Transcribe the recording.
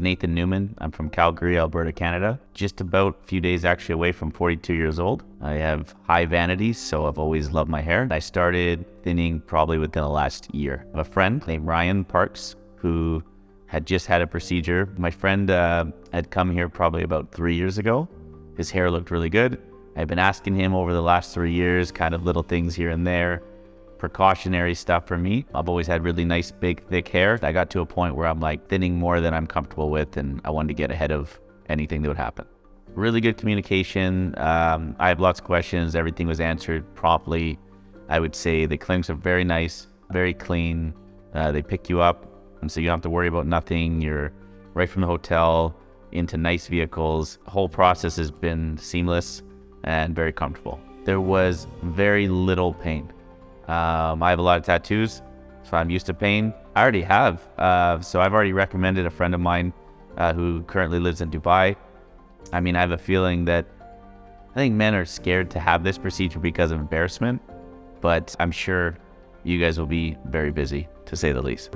Nathan Newman. I'm from Calgary, Alberta, Canada. Just about a few days actually away from 42 years old. I have high vanity, so I've always loved my hair. I started thinning probably within the last year. I have a friend named Ryan Parks who had just had a procedure. My friend uh, had come here probably about three years ago. His hair looked really good. I've been asking him over the last three years, kind of little things here and there precautionary stuff for me. I've always had really nice, big, thick hair. I got to a point where I'm like thinning more than I'm comfortable with, and I wanted to get ahead of anything that would happen. Really good communication. Um, I have lots of questions. Everything was answered properly. I would say the clinics are very nice, very clean. Uh, they pick you up, and so you don't have to worry about nothing. You're right from the hotel into nice vehicles. The whole process has been seamless and very comfortable. There was very little pain. Um, I have a lot of tattoos, so I'm used to pain. I already have, uh, so I've already recommended a friend of mine uh, who currently lives in Dubai. I mean, I have a feeling that I think men are scared to have this procedure because of embarrassment, but I'm sure you guys will be very busy, to say the least.